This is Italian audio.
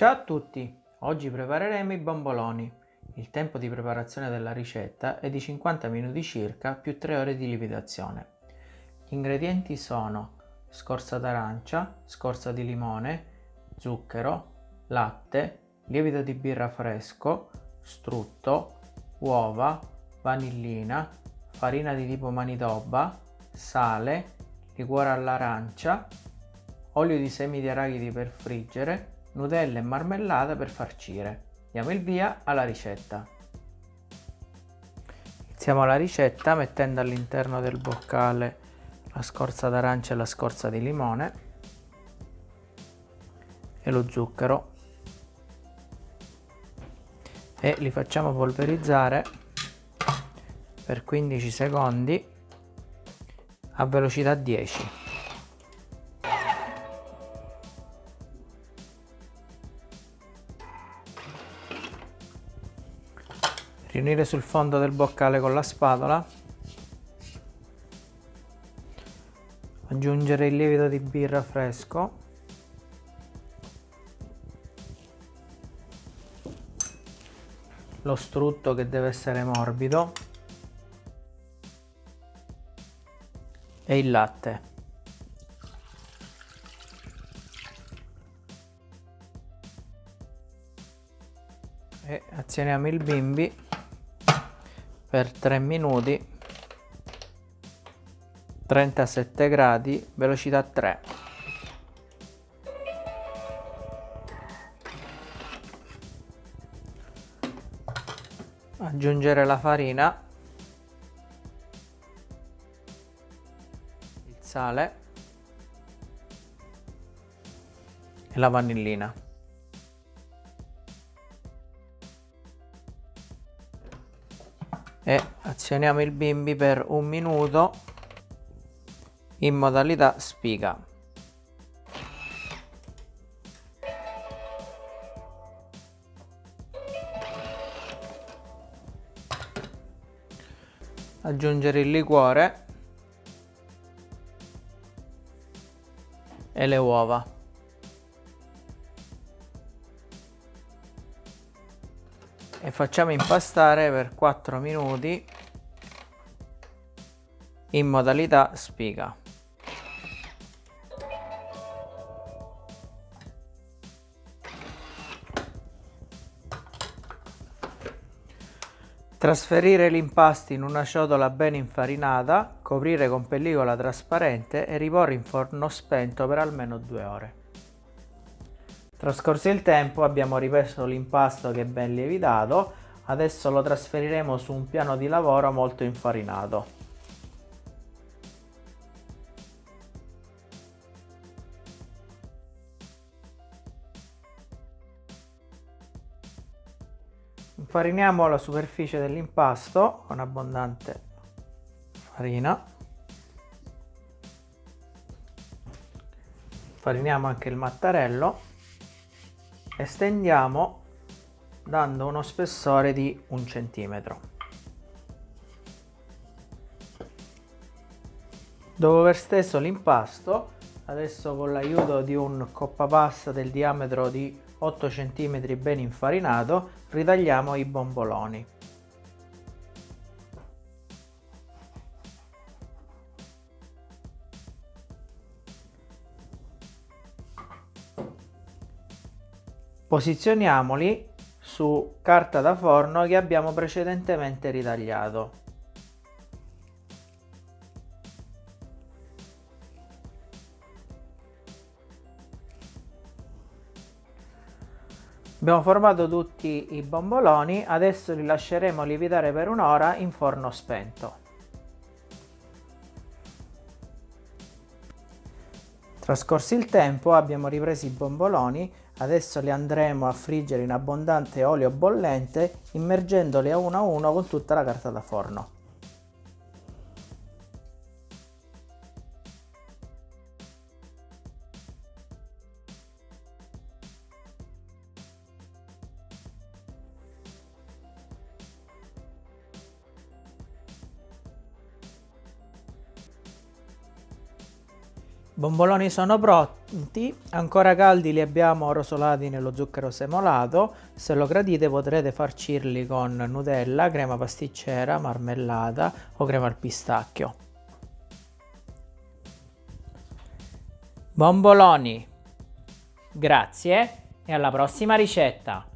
Ciao a tutti! Oggi prepareremo i bomboloni. Il tempo di preparazione della ricetta è di 50 minuti circa più 3 ore di lievitazione. Gli ingredienti sono scorza d'arancia, scorza di limone, zucchero, latte, lievito di birra fresco, strutto, uova, vanillina, farina di tipo manitoba, sale, liquore all'arancia, olio di semi di arachidi per friggere, Nutella e marmellata per farcire. Diamo il via alla ricetta. Iniziamo la ricetta mettendo all'interno del boccale la scorza d'arancia e la scorza di limone e lo zucchero e li facciamo polverizzare per 15 secondi a velocità 10. Riunire sul fondo del boccale con la spatola. Aggiungere il lievito di birra fresco. Lo strutto che deve essere morbido. E il latte. E azioniamo il bimbi per 3 minuti 37 gradi velocità 3 aggiungere la farina il sale e la vanillina e azioniamo il bimbi per un minuto in modalità spiga. Aggiungere il liquore e le uova e facciamo impastare per 4 minuti in modalità spiga. Trasferire l'impasto in una ciotola ben infarinata, coprire con pellicola trasparente e riporre in forno spento per almeno 2 ore. Trascorso il tempo abbiamo ripreso l'impasto che è ben lievitato, adesso lo trasferiremo su un piano di lavoro molto infarinato. Infariniamo la superficie dell'impasto con abbondante farina. Fariniamo anche il mattarello estendiamo dando uno spessore di un centimetro. Dopo aver steso l'impasto adesso con l'aiuto di un coppapasta del diametro di 8 cm ben infarinato ritagliamo i bomboloni Posizioniamoli su carta da forno che abbiamo precedentemente ritagliato. Abbiamo formato tutti i bomboloni, adesso li lasceremo lievitare per un'ora in forno spento. Trascorso il tempo abbiamo ripreso i bomboloni Adesso le andremo a friggere in abbondante olio bollente immergendole a uno a uno con tutta la carta da forno. Bomboloni sono pronti, ancora caldi li abbiamo rosolati nello zucchero semolato, se lo gradite potrete farcirli con Nutella, crema pasticcera, marmellata o crema al pistacchio. Bomboloni! Grazie e alla prossima ricetta!